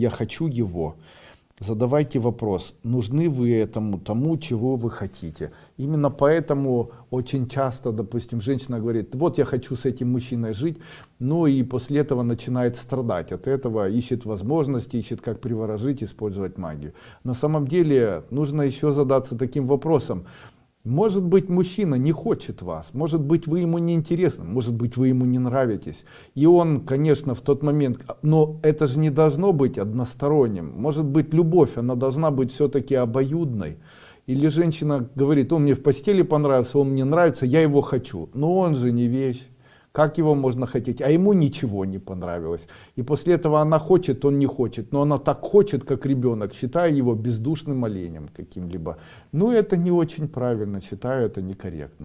я хочу его. Задавайте вопрос, нужны вы этому, тому, чего вы хотите. Именно поэтому очень часто, допустим, женщина говорит, вот я хочу с этим мужчиной жить, но и после этого начинает страдать от этого, ищет возможности, ищет как приворожить, использовать магию. На самом деле нужно еще задаться таким вопросом, может быть, мужчина не хочет вас, может быть, вы ему не интересны, может быть, вы ему не нравитесь. И он, конечно, в тот момент, но это же не должно быть односторонним. Может быть, любовь, она должна быть все-таки обоюдной. Или женщина говорит, он мне в постели понравился, он мне нравится, я его хочу. Но он же не вещь. Как его можно хотеть? А ему ничего не понравилось. И после этого она хочет, он не хочет. Но она так хочет, как ребенок, считая его бездушным оленем каким-либо. Ну это не очень правильно, считаю это некорректно.